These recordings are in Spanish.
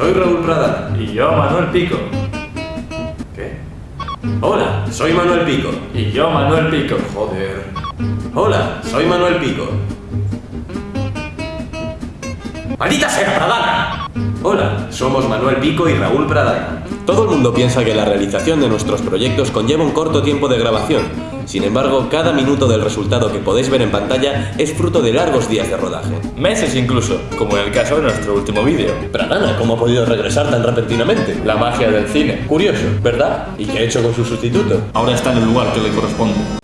soy Raúl Pradana. Y yo, Manuel Pico. ¿Qué? Hola, soy Manuel Pico. Y yo, Manuel Pico. Joder. Hola, soy Manuel Pico. ¡Maldita sea, Pradana! Hola, somos Manuel Pico y Raúl Pradana. Todo el mundo piensa que la realización de nuestros proyectos conlleva un corto tiempo de grabación. Sin embargo, cada minuto del resultado que podéis ver en pantalla es fruto de largos días de rodaje. Meses incluso, como en el caso de nuestro último vídeo. Pradana, ¿cómo ha podido regresar tan repentinamente? La magia del cine. Curioso, ¿verdad? ¿Y qué ha hecho con su sustituto? Ahora está en el lugar que le corresponde.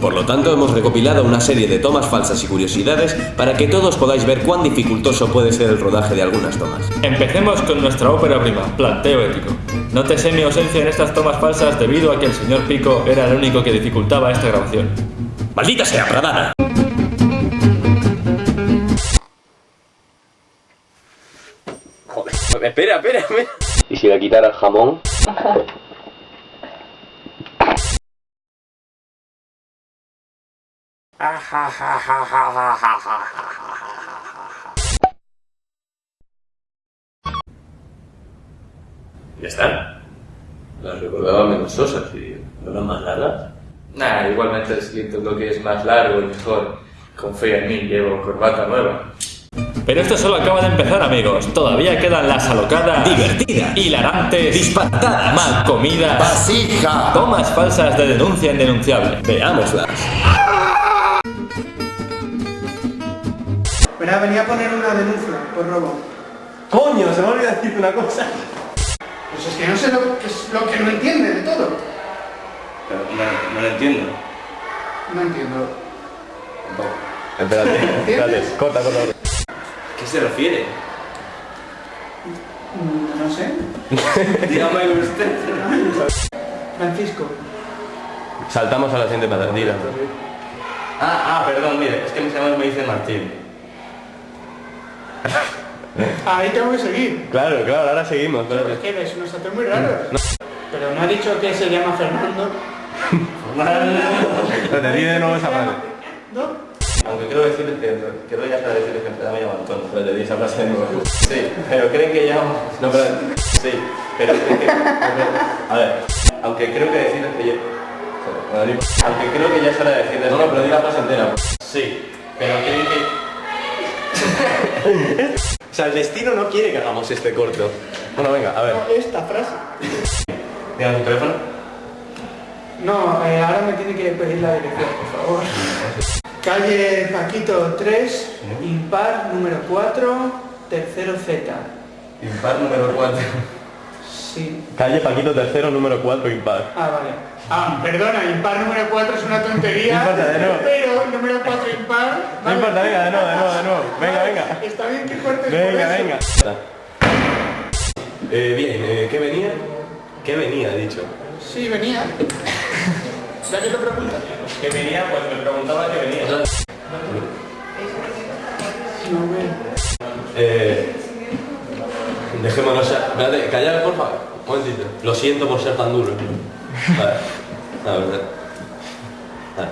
Por lo tanto, hemos recopilado una serie de tomas falsas y curiosidades para que todos podáis ver cuán dificultoso puede ser el rodaje de algunas tomas. Empecemos con nuestra ópera prima, Planteo Ético. Nótese mi ausencia en estas tomas falsas debido a que el señor Pico era el único que dificultaba esta grabación. ¡Maldita sea, Pradana! Joder, espera, espera, espera. ¿Y si le quitara el jamón? ¿Ya están? Las recordaba menos sosas y no eran más largas. Nah, igualmente el siguiente bloque es más largo y mejor. Confía en mí, llevo corbata nueva. Pero esto solo acaba de empezar, amigos. Todavía quedan las alocadas, Divertidas. hilarantes, Disparatadas. mal comidas, ¡Vasija! tomas falsas de denuncia indenunciable. Veámoslas. Verá, venía a poner una denuncia por robo. ¡Coño! Se me olvidó decirte una cosa. Pues es que no sé lo que, es lo que no entiende de todo. no, no lo entiendo. No entiendo. Espérate, espérate. Corta, corta. ¿Qué se refiere? Mm, No sé. Dígame usted. Francisco. Saltamos a la siguiente patadilla. Ah, ah, perdón, mire, es que mis amigos me dicen Martín. Ahí tengo que seguir. Claro, claro, ahora seguimos, Es espérate. que ves unos datos muy raros. Pero no ha dicho que se llama Fernando. Espérate, di de nuevo esa frase. ¿No? Aunque quiero decirles que, quiero ya saber decirles que empezaba a llamar Antonio. Espérate, di esa frase de nuevo. Sí, pero creen que ya... No, pero... Sí, pero creen que... A ver, aunque creo que decirles que yo... Aunque creo que ya es hora de decirles... No, no, pero di la frase entera. Sí, pero creen que... o sea, el destino no quiere que hagamos este corto. Bueno, venga, a ver. Esta frase. Dígame tu teléfono. No, eh, ahora me tiene que pedir la dirección, por favor. Calle Paquito 3, impar número 4, tercero Z. Impar número 4. Sí. Calle Paquito tercero, número 4, impar. Ah, vale. Ah, perdona, impar número 4 es una tontería. No importa, de nuevo. Pero el número 4 impar. No importa, venga, de nuevo, de nuevo, de nuevo. Venga, Vale, venga. Está bien que cortes por Venga, eso. venga. Eh, bien, eh, ¿qué venía? ¿Qué venía, dicho? Sí, venía. Ya que lo preguntas. ¿Qué venía? Pues me preguntaba qué venía. No. Eh, dejémonos ya. Espérate, callad, por favor. Un momentito. Lo siento por ser tan duro. Vale. La verdad. Vale.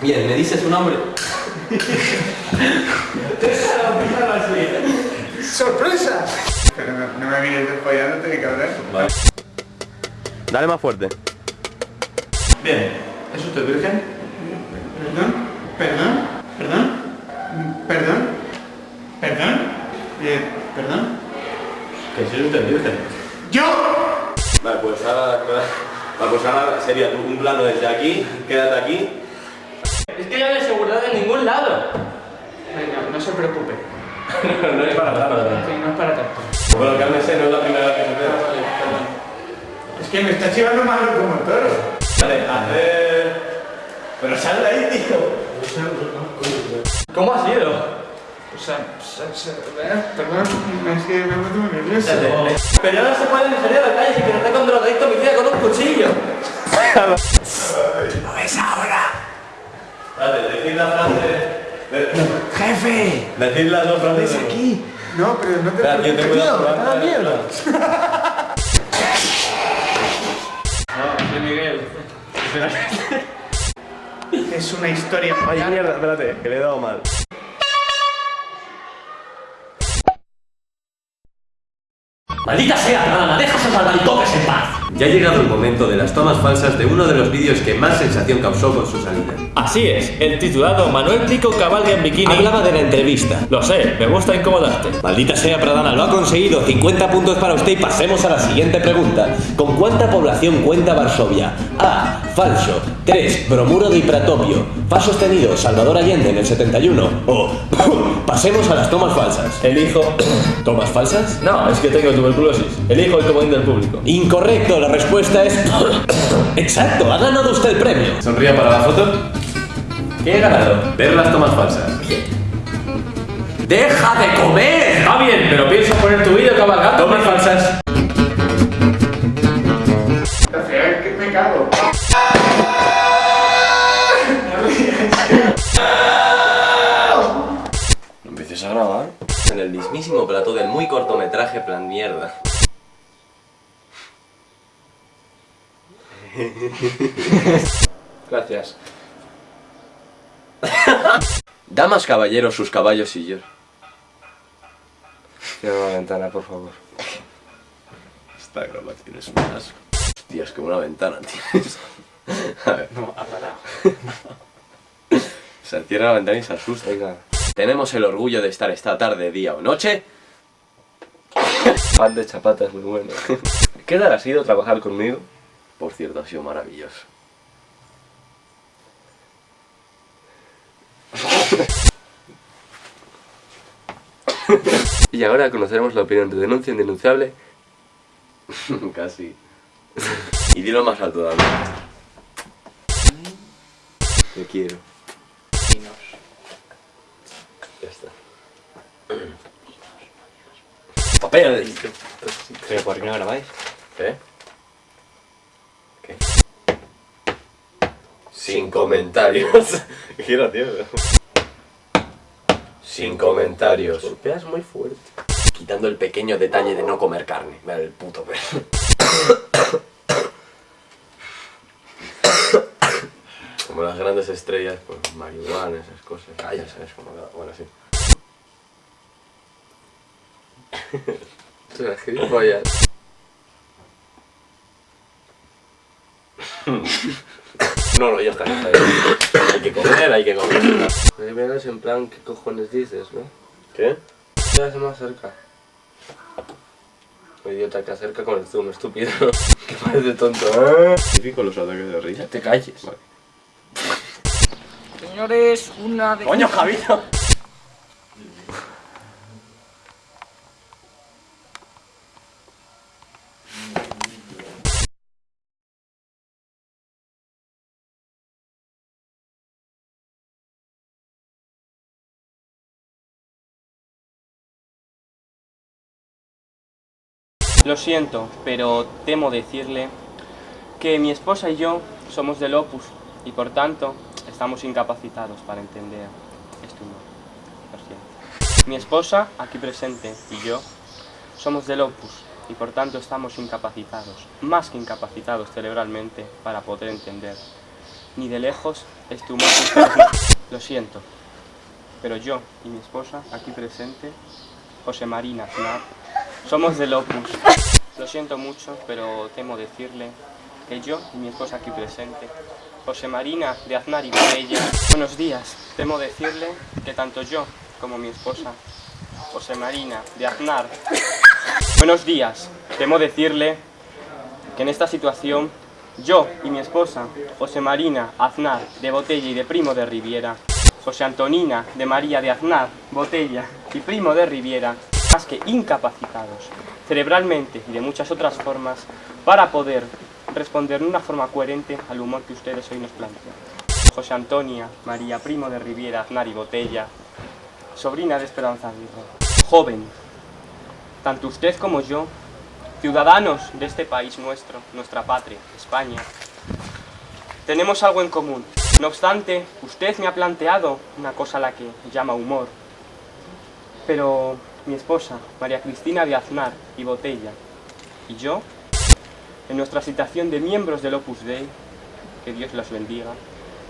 Bien, ¿me dices su nombre? ¡Sorpresa! Pero no, no me mires desfollándote, cabrón. Vale. Dale más fuerte. Bien. ¿Es usted virgen? ¿Perdón? ¿Perdón? ¿Perdón? ¿Perdón? ¿Perdón? Eh, ¿Perdón? Que si es usted virgen. ¡Yo! Vale, pues ahora, vale, pues ahora sería un plano desde aquí, quédate aquí. Es que no hay seguridad en ningún lado. Venga, no se preocupe. no es para tanto. Sí, no es para tanto. Bueno, cálmese, no es la primera vez que se ve. Es que me está chivando más como el toro. Vale, hacer... Pero sal de ahí, tío. ¿Cómo ha sido? O sea, se- se- eh, perdón, es que me meto muy nervioso. Pero no se puede salir a la calle si que está con drogadicto homicida con un cuchillo. Vale, decid la frase... ¡Jefe! Decid las dos frases aquí. No, pero no te Espera, tío, ten cuidado. Tío, Ah, mierda. No, soy Miguel. Es una historia. Ay, mierda, espérate, que le he dado mal. ¡Maldita sea, Pradana! ¡Deja esos albaricoques en paz! Ya ha llegado el momento de las tomas falsas de uno de los vídeos que más sensación causó con su salida. Así es, el titulado Manuel Pico cabalga en bikini. Hablaba de la entrevista. Lo sé, me gusta incomodarte. Maldita sea, Pradana, lo ha conseguido. 50 puntos para usted y pasemos a la siguiente pregunta. ¿Con cuánta población cuenta Varsovia? A. Falso. 3. Bromuro de Hipratopio. Fa sostenido. Salvador Allende en el 71. O. pasemos a las tomas falsas. Elijo. ¿Tomas falsas? No, es que tengo tuberculosis. Elijo el comodín del público. Incorrecto, la respuesta es. Exacto, ha ganado usted el premio. Sonría para la foto. ¿Qué he ganado? Ver las tomas falsas. ¡Deja de comer! Está bien, pero pienso poner tu vídeo cabalgando. Tomas falsas. me cago. No empieces a grabar. En el mismísimo plato del muy cortometraje plan mierda. Gracias. Damas, caballeros, sus caballos y yo. Cierra una ventana, por favor. Esta grabación es un asco. Hostia, es que una ventana tienes. A ver. No, ha parado. Se cierra la ventana y se asusta. Venga. Tenemos el orgullo de estar esta tarde, día o noche. Pan de chapatas, muy bueno. ¿Qué tal ha sido trabajar conmigo? Por cierto, ha sido maravilloso. y ahora conoceremos la opinión de denuncia indenunciable. Casi. y dilo más alto, David. Te quiero. Ya está. Papel. ¿Pero por qué no grabáis? ¿Eh? Sin comentarios. Qué gracioso. Sin comentarios. Golpeas muy fuerte. Quitando el pequeño detalle de no comer carne. Mira el puto perro. Como las grandes estrellas, pues marihuana, esas cosas. Ah, ya sabes cómo Bueno, sí. Tú eres gilipollas. No, no, ya está, ya está. Hay que comer, hay que comer. Me vienes en plan, ¿qué cojones dices, no? ¿Qué? Quedas más cerca. Oh, idiota que acerca con el zoom, estúpido. que parece tonto. Típico los ataques de risa. Ya te calles. Vale. Señores, una de... ¡Coño, Javito! Lo siento, pero temo decirle que mi esposa y yo somos del Opus y por tanto estamos incapacitados para entender este humor. Lo siento. Mi esposa, aquí presente, y yo somos del Opus y por tanto estamos incapacitados, más que incapacitados cerebralmente para poder entender ni de lejos este humor. Lo siento, pero yo y mi esposa, aquí presente, José Marina Aznar, somos del Opus. Lo siento mucho, pero temo decirle que yo y mi esposa aquí presente, José Marina de Aznar y Botella, buenos días. Temo decirle que tanto yo como mi esposa, José Marina de Aznar, buenos días. Temo decirle que en esta situación yo y mi esposa, José Marina Aznar de Botella y de Primo de Riviera, José Antonina de María de Aznar, Botella y Primo de Riviera, más que incapacitados, cerebralmente y de muchas otras formas, para poder responder de una forma coherente al humor que ustedes hoy nos plantean. José Antonia, María Primo de Riviera, Aznar y Botella, sobrina de Esperanza Aguirre, joven, tanto usted como yo, ciudadanos de este país nuestro, nuestra patria, España, tenemos algo en común. No obstante, usted me ha planteado una cosa a la que llama humor. Pero mi esposa, María Cristina de Aznar y Botella, y yo, en nuestra situación de miembros del Opus Dei, que Dios los bendiga,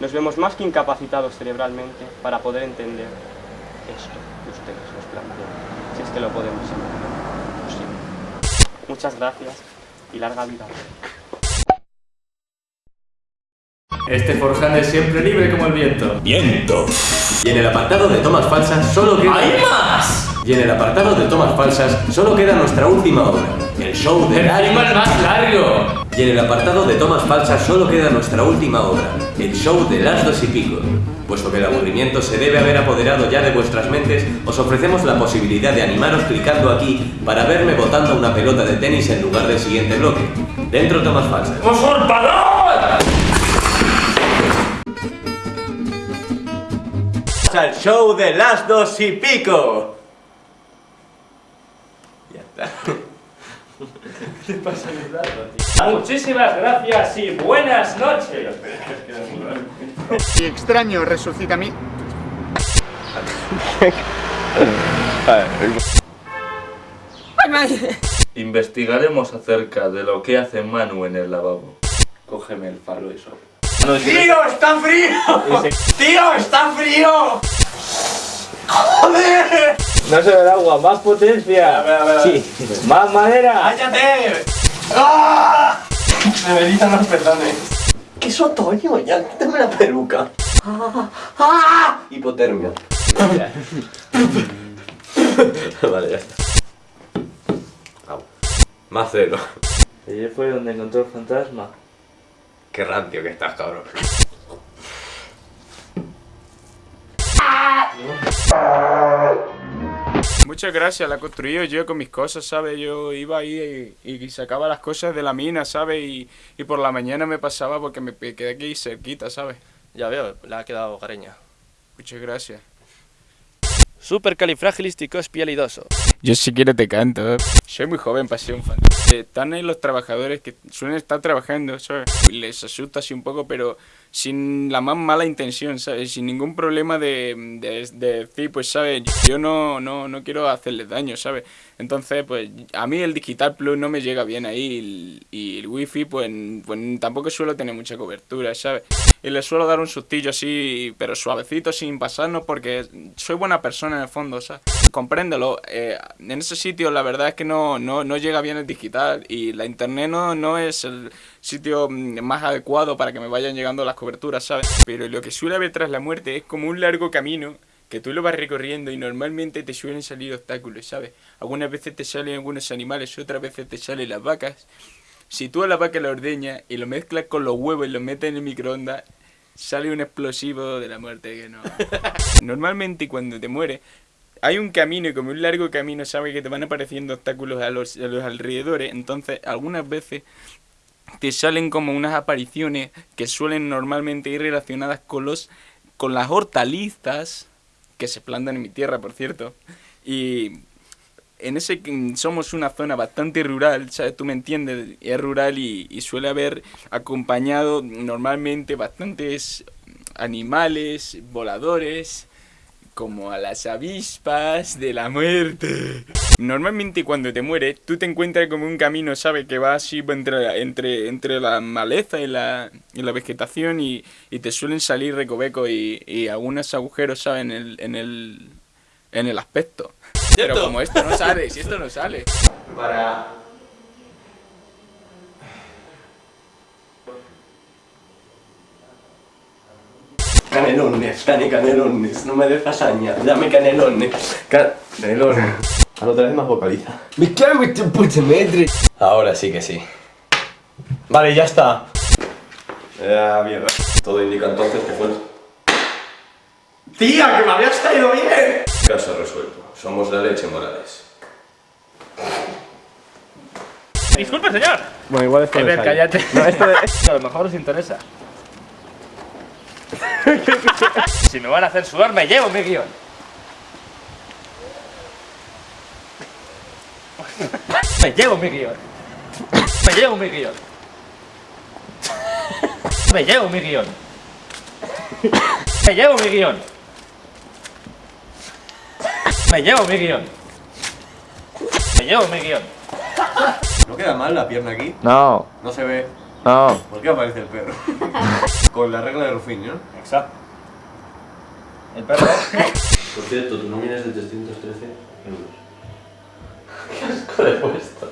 nos vemos más que incapacitados cerebralmente para poder entender esto que ustedes nos plantean, si es que lo podemos entender. Lo siento. Muchas gracias y larga vida. Este forján es siempre libre como el viento. Viento. Y en el apartado de tomas falsas solo queda... Y en el apartado de tomas falsas solo queda nuestra última obra, el show de ¡Encima las... el más largo! Y en el apartado de tomas falsas solo queda nuestra última obra, el show de las dos y pico. Puesto que el aburrimiento se debe haber apoderado ya de vuestras mentes, os ofrecemos la posibilidad de animaros clicando aquí para verme botando una pelota de tenis en lugar del siguiente bloque. Dentro tomas falsas. ¡Usurpador! al show de las dos y pico. Ya está. Muchísimas gracias y buenas noches. Y extraño resucita a mí. Investigaremos acerca de lo que hace Manu en el lavabo. Cógeme el falo eso. ¡Tío, está frío! ¡Tío, está frío! ¡Joder! No se ve el agua, más potencia. Sí. Más madera. ¡Cállate! ¡Ah! Me belitan los pezones. ¿Qué es otoño? Ya, quítame la peluca. ¡Ah! Hipotermia. vale, ya está. Au. Más cero. Allí fue donde encontró el fantasma. Qué rancio que estás, cabrón. Muchas gracias, la construí yo con mis cosas, ¿sabes? Yo iba ahí y, y sacaba las cosas de la mina, ¿sabes? Y, y por la mañana me pasaba porque me quedé aquí cerquita, ¿sabes? Ya veo, le ha quedado hogareña. Muchas gracias. Supercalifragilisticoespialidoso. Yo si quieres te canto. Soy muy joven para ser un fan. Están ahí los trabajadores que suelen estar trabajando, ¿sabes? Les asusta así un poco, pero sin la más mala intención, ¿sabes? Sin ningún problema de, de, de decir, pues, ¿sabes? Yo no, no, no quiero hacerles daño, ¿sabes? Entonces, pues, a mí el Digital Plus no me llega bien ahí y, el Wi-Fi, pues, pues, tampoco suelo tener mucha cobertura, ¿sabes? Y les suelo dar un sustillo así, pero suavecito, sin pasarnos, porque soy buena persona en el fondo, ¿sabes? Compréndelo. eh, en ese sitio la verdad es que no, no, no llega bien el digital y la internet no, no es el sitio mm, más adecuado para que me vayan llegando las coberturas, ¿sabes? Pero lo que suele haber tras la muerte es como un largo camino que tú lo vas recorriendo y normalmente te suelen salir obstáculos, ¿sabes? Algunas veces te salen algunos animales, otras veces te salen las vacas. Si tú a la vaca la ordeñas y lo mezclas con los huevos y lo metes en el microondas, sale un explosivo de la muerte que no. Normalmente cuando te mueres, hay un camino, como un largo camino, ¿sabes? Que te van apareciendo obstáculos a los, a los alrededores. Entonces, algunas veces te salen como unas apariciones que suelen normalmente ir relacionadas con los con las hortalizas que se plantan en mi tierra, por cierto. Y en ese somos una zona bastante rural, ¿sabes? Tú me entiendes, es rural y, y suele haber acompañado normalmente bastantes animales voladores como a las avispas de la muerte. Normalmente cuando te mueres, tú te encuentras como un camino, ¿sabes? Que va así entre, entre, entre la maleza y la, y la vegetación y, y te suelen salir recovecos y, y algunos agujeros, ¿sabes? En el, en el, en el aspecto. Pero como esto no sale, si esto no sale. Para... Canelones, cane canelones, no me des lasaña, dame canelones. Ca- canelones. Al otra vez más vocaliza. Me cago en tu puta madre. Ahora sí que sí. Vale, ya está. Ya, mierda. Todo indica entonces que fue... ¡Tía, que me habías caído bien! Caso resuelto. Somos la leche, Morales. Disculpe, señor. Bueno, igual esto Ever, cállate. No, esto, esto a lo mejor os interesa. Si me van a hacer sudar, me llevo mi guion. Me llevo mi guion. Me llevo mi guion. Me llevo mi guion. Me llevo mi guion. Me llevo mi guion. Me llevo mi guion. ¿No queda mal la pierna aquí? No, No se ve. No. ¿Por qué aparece el perro? Con la regla de Ruffin, ¿no? Exacto. El perro. Por cierto, tu nómina es de 313 euros. Qué asco de puesto.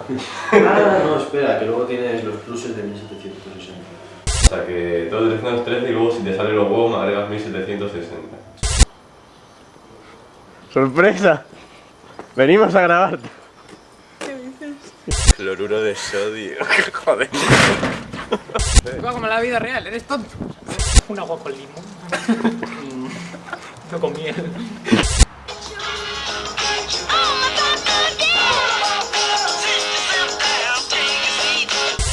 Ah, no, espera, que luego tienes los pluses de 1760. O sea que todo 313 y luego si te salen los huevos me agregas 1760. ¡Sorpresa! Venimos a grabar. Cloruro de sodio. Joder. Como la vida real, eres tonto. Un agua con limón. no con miel.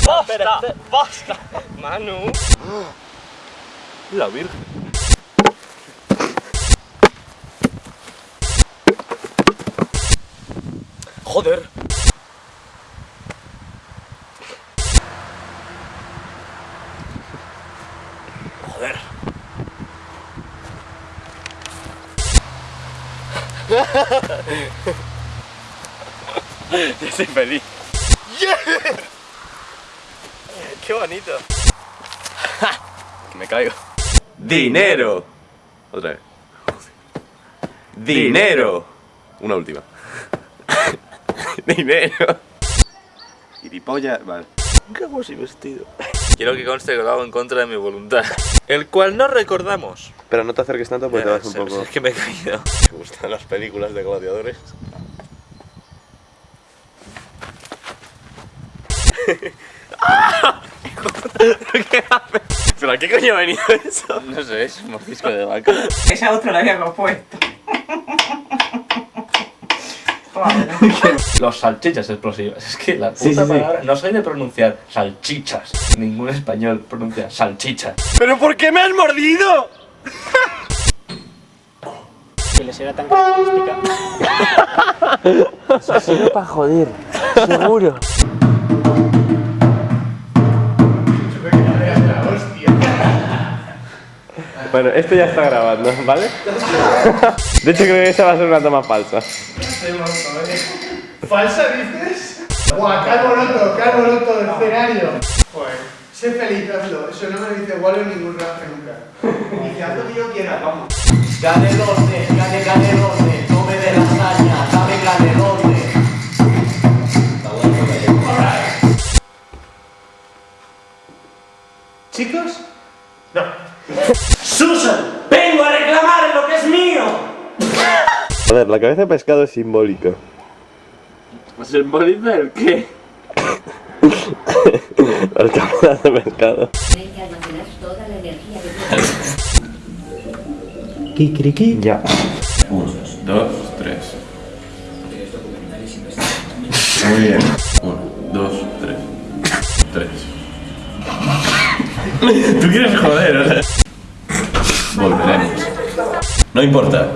¡Basta! ¡Basta! Manu. La Virgen. Joder. Ya soy feliz. ¡Qué bonito! Me caigo. ¡Dinero! Otra vez. ¡Dinero! Una última. ¡Dinero! Gilipollas, vale. ¿Qué hago así vestido? Quiero que conste que lo hago en contra de mi voluntad. El cual no recordamos. Pero no te acerques tanto porque te vas un poco... Es que me he caído. ¿Te gustan las películas de gladiadores? ¿Pero a qué coño ha venido eso? No sé, es un mordisco de vaca. Esa otra la Los salchichas explosivas. Es que la puta palabra. No soy de pronunciar salchichas. Ningún español pronuncia salchichas. ¿Pero por qué me has mordido? Que les era tan característica. para joder, seguro. Bueno, esto ya está grabando, ¿vale? De hecho creo que esa va a ser una toma falsa. ¿Falsa dices? Guau, calvo roto, calvo roto del escenario. Joder, sé feliz, hazlo. Eso no me dice Wallo en ningún rato nunca. Dice, haz lo que yo quiera, vamos. Gané 12, eh, gané, gané 12. Ver, la cabeza de pescado es simbólica. ¿Simboliza el qué? Las cabezas de pescado. Tienen que almacenar toda la energía que tienen. Ya. Uno, dos, tres. Muy bien. Uno, dos, tres. Tres. Tú quieres joder, o sea. Volveremos. No importa.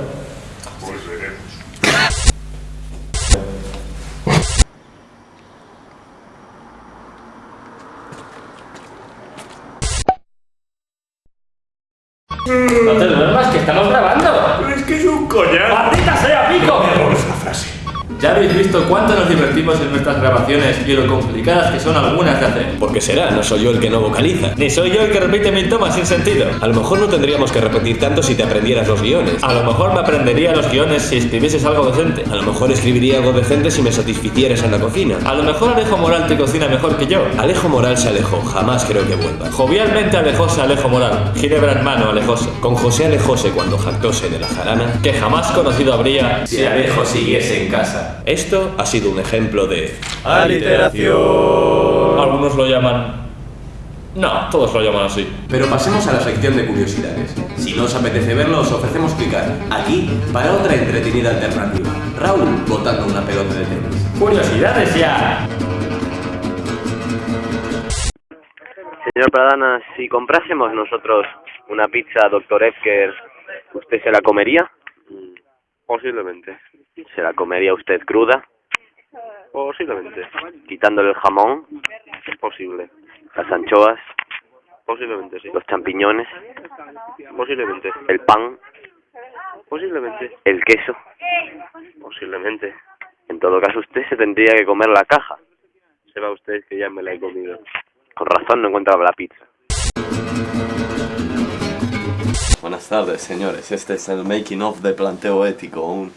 Habéis visto cuánto nos divertimos en nuestras grabaciones y lo complicadas que son algunas de hacer. ¿Por qué será? No soy yo el que no vocaliza. Ni soy yo el que repite mi toma sin sentido. A lo mejor no tendríamos que repetir tanto si te aprendieras los guiones. A lo mejor me aprendería los guiones si escribieses algo decente. A lo mejor escribiría algo decente si me satisficieras en la cocina. A lo mejor Alejo Moral te cocina mejor que yo. Alejo Moral se alejó, jamás creo que vuelva. Jovialmente alejóse Alejo Moral. Ginebra en mano alejóse. Con José alejóse cuando jactóse de la jarana. Que jamás conocido habría Si Alejo siguiese en casa. Esto ha sido un ejemplo de... Aliteración. Algunos lo llaman... No, todos lo llaman así. Pero pasemos a la sección de curiosidades. Si no os apetece verlo, os ofrecemos clicar aquí para otra entretenida alternativa. Raúl botando una pelota de tenis. ¡Curiosidades ya! Señor Pradana, si comprásemos nosotros una pizza Dr. Edgar, ¿usted se la comería? Posiblemente. ¿Se la comería usted cruda? Posiblemente. Quitándole el jamón, Posible. las anchoas, Posiblemente sí. los champiñones, Posiblemente. el pan, Posiblemente. el queso. Posiblemente. En todo caso, usted se tendría que comer la caja. Sepa usted que ya me la he comido. Con razón no encuentra la pizza. Buenas tardes, señores. Este es el making of de planteo ético, un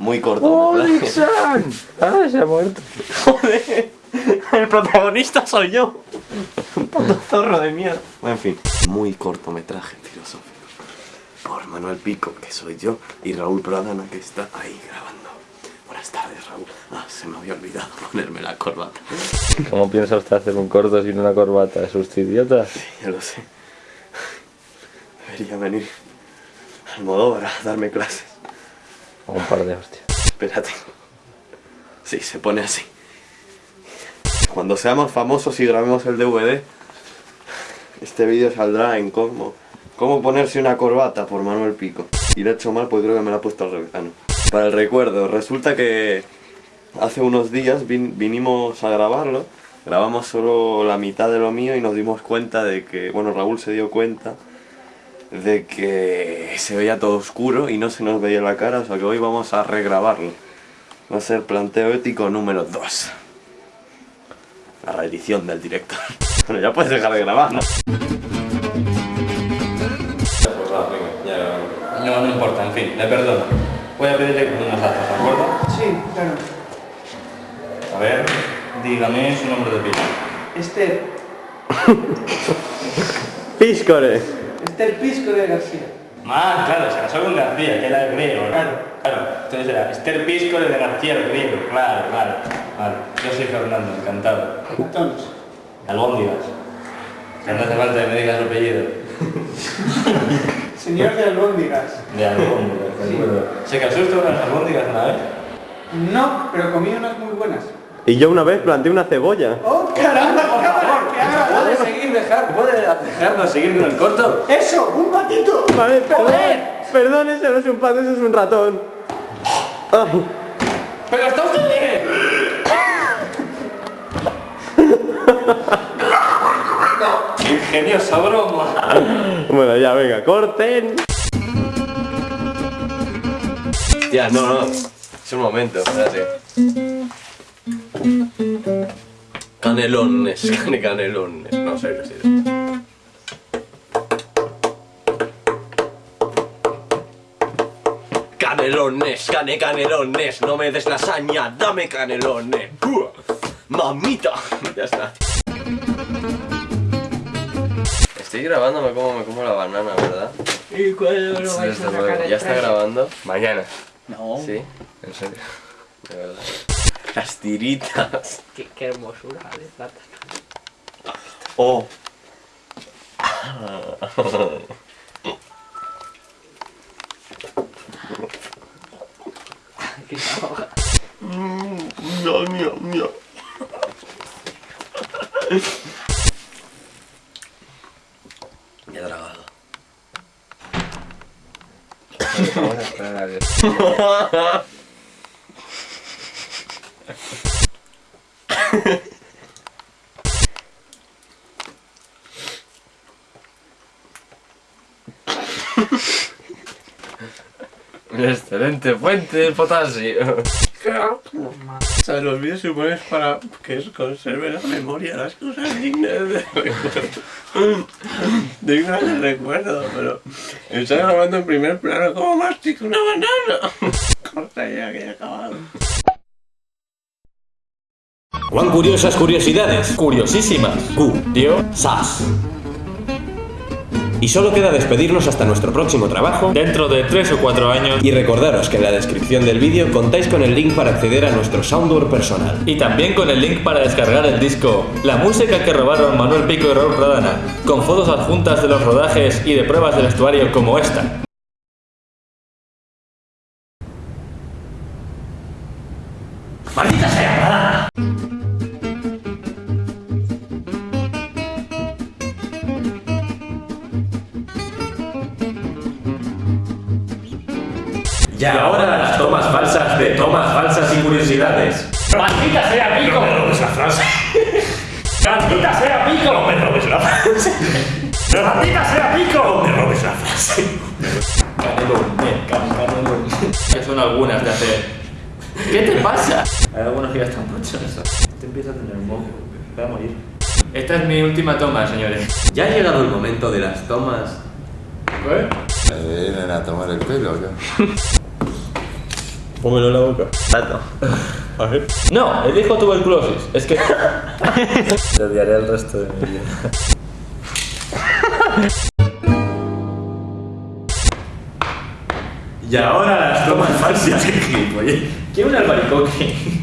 muy corto. ¡Oh, Dixon! ¡Ah, se ha muerto! ¡Joder! El protagonista soy yo. Un puto zorro de mierda. En fin, muy cortometraje filosófico. Por Manuel Pico, que soy yo, y Raúl Pradana, que está ahí grabando. Buenas tardes, Raúl. Ah, se me había olvidado ponerme la corbata. ¿Cómo piensa usted hacer un corto sin una corbata? ¿Es usted idiota? Sí, ya lo sé. Debería venir al Modóvar a darme clases. Un par de hostias. Espérate. Sí, se pone así. Cuando seamos famosos y grabemos el DVD, este vídeo saldrá en cómo, cómo ponerse una corbata por Manuel Pico. Y lo he hecho mal porque creo que me la ha puesto al revés. Ah, no. Para el recuerdo, resulta que hace unos días vin- vinimos a grabarlo. Grabamos solo la mitad de lo mío y nos dimos cuenta de que, bueno, Raúl se dio cuenta de que se veía todo oscuro y no se nos veía la cara, o sea que hoy vamos a regrabarlo. Va a ser planteo ético número 2. La reedición del director. Bueno, ya puedes dejar de grabar, ¿no? No, no importa, en fin, le perdono. Voy a pedirle unos datos, ¿de acuerdo? Sí, claro. A ver, dígame su nombre de pila. Esther. ¡Píscore! Esther Pisco de García. Ah, claro, se casó con García, que era el griego. Claro. Claro, entonces era Esther Pisco de García el griego. Claro, claro. Vale, yo soy Fernando, encantado. Entonces. Albóndigas. Que no hace falta que me digas su apellido. Señor de albóndigas. De albóndigas, de acuerdo. ¿Se casó usted con las albóndigas una vez? No, pero comí unas muy buenas. Y yo una vez planté una cebolla. ¡Oh, caramba! Por favor! ¿Qué haga? ¿Puede seguir, dejar, puede dejarnos seguir con el corto? ¡Eso! ¡Un patito! Vale, perdón. Perdón, ese no es un pato, ese es un ratón. Ay. ¡Pero está usted bien! Ingeniosa broma. Bueno, ya, venga, corten. Ya, no, no. Es un momento, espérate. Canelones, cane canelones. No sé qué es Canelones, cane canelones, no me des lasaña, dame canelones. ¡Buah! Mamita. Ya está. Estoy grabándome como me como la banana, ¿verdad? ¿Y cuándo lo vais a luego. sacar el ¿Ya está grabando? Mañana. No. ¿Sí? ¿En serio? De verdad. Las tiritas. Qué, qué hermosura de plata. Oh. Qué ahoga. Mia, mia, mia. Me he tragado. Vamos a esperar a ver. Excelente fuente de potasio. Los vídeos supones para que se conserve la memoria, las cosas dignas de recuerdo. dignas de recuerdo, pero está grabando en primer plano como mastico una banana. Corta ya que ya acabado. Juan Curiosas Curiosidades. Curiosísimas. Q. Y solo queda despedirnos hasta nuestro próximo trabajo. Dentro de 3 o 4 años. Y recordaros que en la descripción del vídeo contáis con el link para acceder a nuestro soundboard personal. Y también con el link para descargar el disco La música que robaron Manuel Pico y Raúl Pradana, con fotos adjuntas de los rodajes y de pruebas de vestuario como esta. ¡Maldita sea, Pradana! Y ahora las tomas falsas de tomas falsas y curiosidades. ¡Maldita sea, Pico! No me robes la frase. ¡Maldita sea, Pico! No me robes la frase. ¡Maldita sea, Pico! No me robes la frase. Que son algunas de hacer. ¿Qué te pasa? Hay algunos que ya están muchos. Te empieza a tener un moco. Voy a morir. Esta es mi última toma, señores. Ya ha llegado el momento de las tomas. ¿Qué? ¿Me vienen a tomar el pelo o qué? Pómelo en la boca. Tato. A ver. No, elijo tuberculosis. Es que. Te odiaré el resto de mi vida. Y ahora las tomas falsas que gilipollez. Quiero un albaricoque.